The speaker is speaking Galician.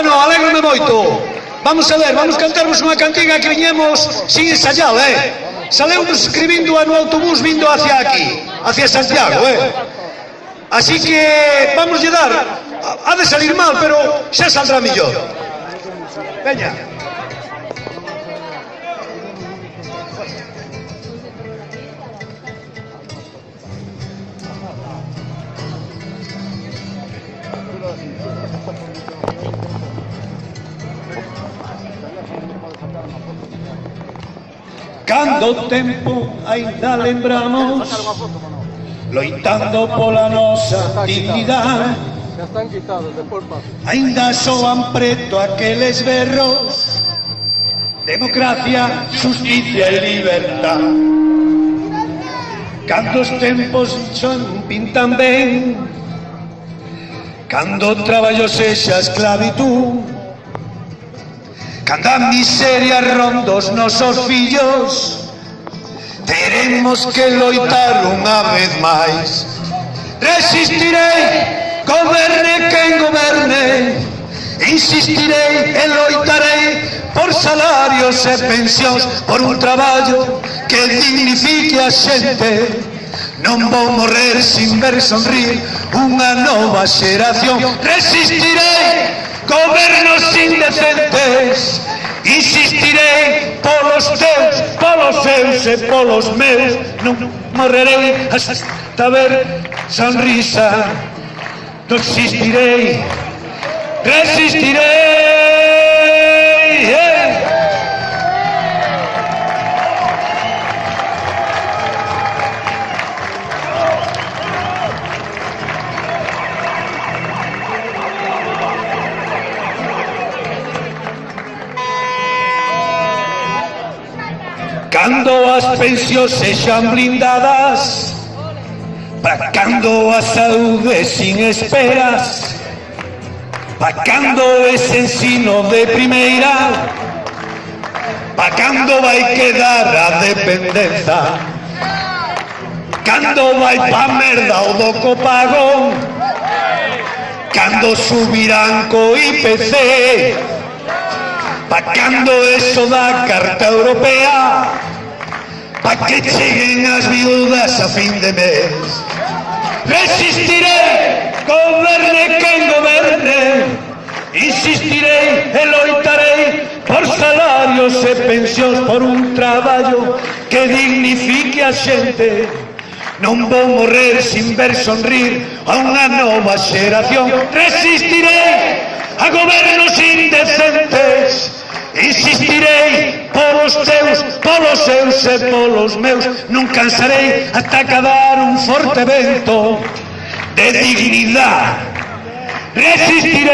Bueno, alegrome moito. Vamos a ver, vamos cantarvos unha cantiga que viñemos sin ensayar, eh? Salemos escribindo no autobús vindo hacia aquí, hacia Santiago, eh? Así que vamos a dar, ha de salir mal, pero xa saldrá millor. Veña. Cando o tempo ainda lembramos Loitando pola nosa dignidade Ainda soan preto aqueles berros. Democracia, justicia e libertad. Cando os tempos son pintan ben. Cando o traballo sexa esclavitud. Cando a miseria ronda os nosos fillos Teremos que loitar unha vez máis. Resistirei, goberne quen goberne. Insistirei e loitarei por salarios e pensións Por un traballo que dignifique a xente. Non vou morrer sin ver sonrir unha nova xeración. Resistirei, gobernos indecentes Insistirei polos teus, polos seus e polos meus. Non morrerei hasta ver sonrisa. Non existirei, resistirei Cando as pensións sexan blindadas. Para cando a saúde sin esperas. Para cando ese ensino de primeira. Para cando vai quedar a dependenza. Cando vai pa merda o do copagón. Cando subirán co IPC pacando eso da Carta Europea pa que cheguen as viudas a fin de mes. Resistiré goberne quen goberne insistirei e loitarei por salarios e pensións por un traballo que dignifique a xente. Non vou morrer sin ver sonrir a unha nova xeración. Resistirei a gobernos indecentes. Insistirei polos teus, polos seus e polos meus. Non cansarei ata acabar un forte vento de dignidade Resistirei